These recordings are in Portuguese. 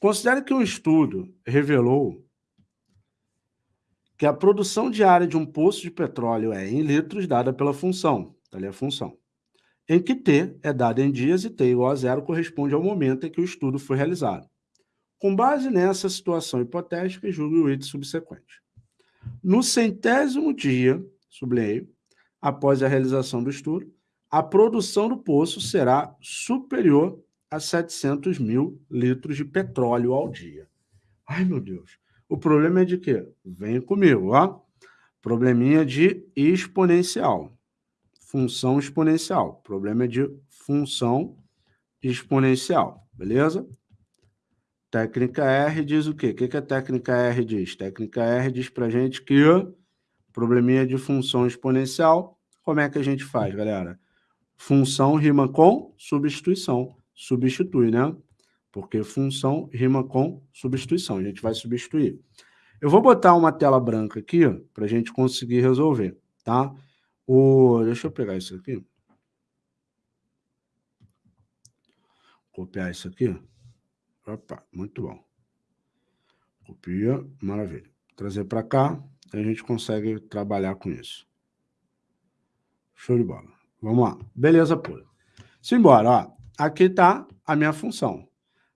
Considere que um estudo revelou que a produção diária de um poço de petróleo é em litros dada pela função, tá ali a função, em que T é dada em dias e T igual a zero corresponde ao momento em que o estudo foi realizado. Com base nessa situação hipotética, julgue o item subsequente. No centésimo dia, sublinhei, após a realização do estudo, a produção do poço será superior a 700 mil litros de petróleo ao dia. Ai, meu Deus. O problema é de quê? Vem comigo, ó. Probleminha de exponencial. Função exponencial. Problema de função exponencial, beleza? Técnica R diz o quê? O que, que a técnica R diz? Técnica R diz para gente que probleminha de função exponencial, como é que a gente faz, galera? Função rima com substituição. Substitui, né? Porque função rima com substituição. A gente vai substituir. Eu vou botar uma tela branca aqui para a gente conseguir resolver, tá? O... Deixa eu pegar isso aqui. Copiar isso aqui. Opa, muito bom. Copia, maravilha. Trazer para cá, a gente consegue trabalhar com isso. Show de bola. Vamos lá. Beleza pura. Simbora, ó. Aqui está a minha função.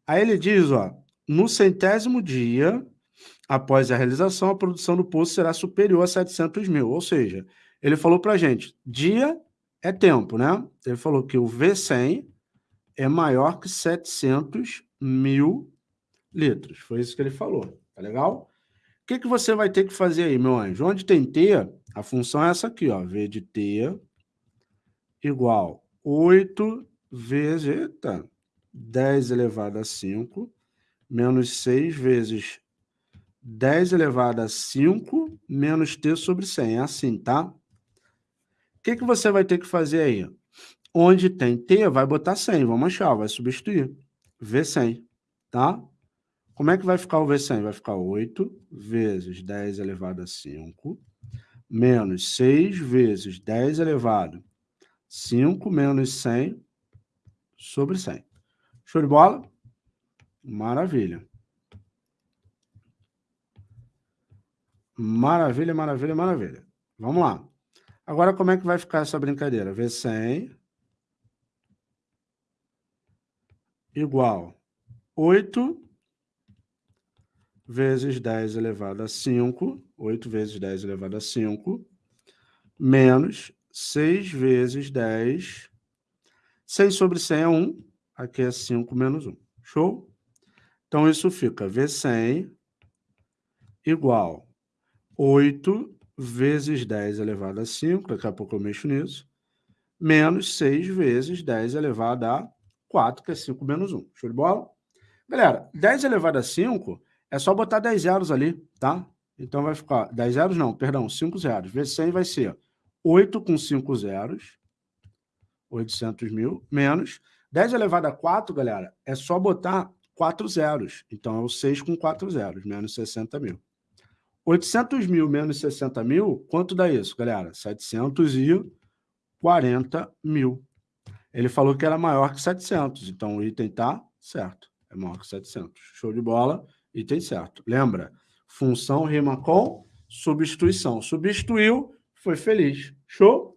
Aí ele diz, ó, no centésimo dia, após a realização, a produção do poço será superior a 700 mil. Ou seja, ele falou para a gente, dia é tempo, né? Ele falou que o V100 é maior que 700 mil litros. Foi isso que ele falou. Tá legal? O que, que você vai ter que fazer aí, meu anjo? Onde tem T, a função é essa aqui, ó. V de T igual 8 vezes eita, 10 elevado a 5 menos 6 vezes 10 elevado a 5 menos T sobre 100. É assim, tá? O que, que você vai ter que fazer aí? Onde tem T, vai botar 100. Vamos achar, vai substituir. V100, tá? Como é que vai ficar o V100? Vai ficar 8 vezes 10 elevado a 5, menos 6 vezes 10 elevado a 5 menos 100 sobre 100. Show de bola? Maravilha. Maravilha, maravilha, maravilha. Vamos lá. Agora, como é que vai ficar essa brincadeira? V100 igual 8 vezes 10 elevado a 5, 8 vezes 10 elevado a 5, menos 6 vezes 10, 6 sobre 100 é 1, aqui é 5 menos 1. Show? Então, isso fica V100 igual 8 vezes 10 elevado a 5, daqui a pouco eu mexo nisso, menos 6 vezes 10 elevado a 4, que é 5 menos 1. Show de bola? Galera, 10 elevado a 5 é só botar 10 zeros ali, tá? Então vai ficar 10 zeros, não, perdão, 5 zeros. Vezes 100 vai ser 8 com 5 zeros, 800 mil, menos 10 elevado a 4, galera, é só botar 4 zeros. Então é o 6 com 4 zeros, menos 60 mil. 800 mil menos 60 mil, quanto dá isso, galera? 740 mil. Ele falou que era maior que 700, então o item está certo. É maior que 700. Show de bola, item certo. Lembra? Função rima com substituição. Substituiu, foi feliz. Show?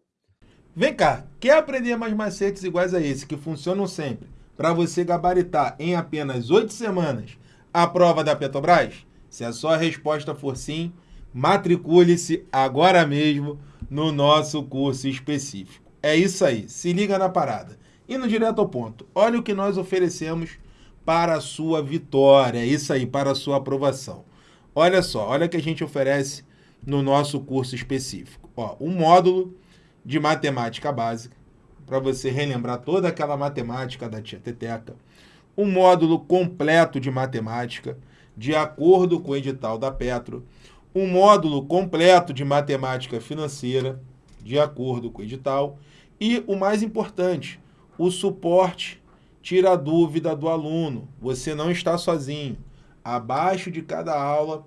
Vem cá, quer aprender mais macetes iguais a esse, que funcionam sempre, para você gabaritar em apenas oito semanas a prova da Petrobras? Se a sua resposta for sim, matricule-se agora mesmo no nosso curso específico. É isso aí, se liga na parada. Indo direto ao ponto, olha o que nós oferecemos para a sua vitória, é isso aí, para a sua aprovação. Olha só, olha o que a gente oferece no nosso curso específico. Ó, um módulo de matemática básica, para você relembrar toda aquela matemática da tia Teteca. Um módulo completo de matemática, de acordo com o edital da Petro. Um módulo completo de matemática financeira, de acordo com o edital. E o mais importante, o suporte tira a dúvida do aluno. Você não está sozinho. Abaixo de cada aula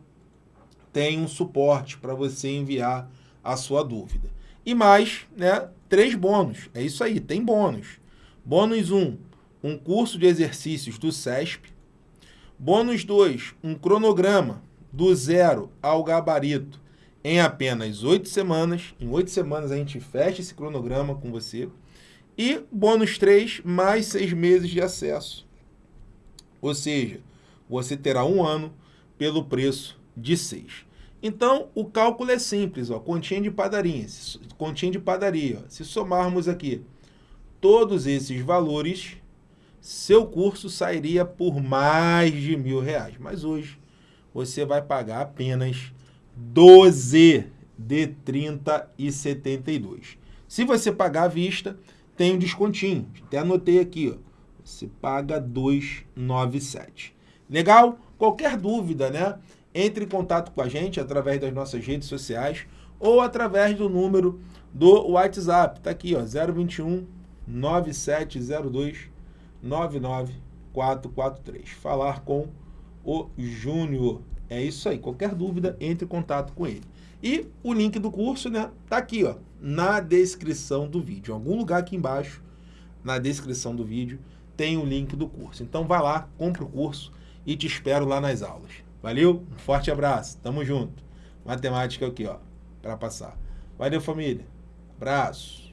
tem um suporte para você enviar a sua dúvida. E mais, né, três bônus. É isso aí, tem bônus. Bônus 1, um, um curso de exercícios do SESP. Bônus 2, um cronograma do zero ao gabarito em apenas oito semanas. Em oito semanas a gente fecha esse cronograma com você. E bônus 3, mais seis meses de acesso. Ou seja, você terá um ano pelo preço de 6. Então, o cálculo é simples, ó, continha de padaria. Continha de padaria. Ó. Se somarmos aqui todos esses valores, seu curso sairia por mais de mil reais. Mas hoje você vai pagar apenas 12 de 30 e 72. Se você pagar à vista, tem um descontinho. Até anotei aqui, ó. Você paga 297. Legal? Qualquer dúvida, né? Entre em contato com a gente através das nossas redes sociais ou através do número do WhatsApp. Tá aqui, ó, 021 9702 99443. Falar com o Júnior. É isso aí. Qualquer dúvida, entre em contato com ele. E o link do curso, né, tá aqui, ó, na descrição do vídeo. Em algum lugar aqui embaixo, na descrição do vídeo, tem o link do curso. Então vai lá, compra o curso e te espero lá nas aulas. Valeu? Um forte abraço. Tamo junto. Matemática aqui, ó, para passar. Valeu, família. Abraço.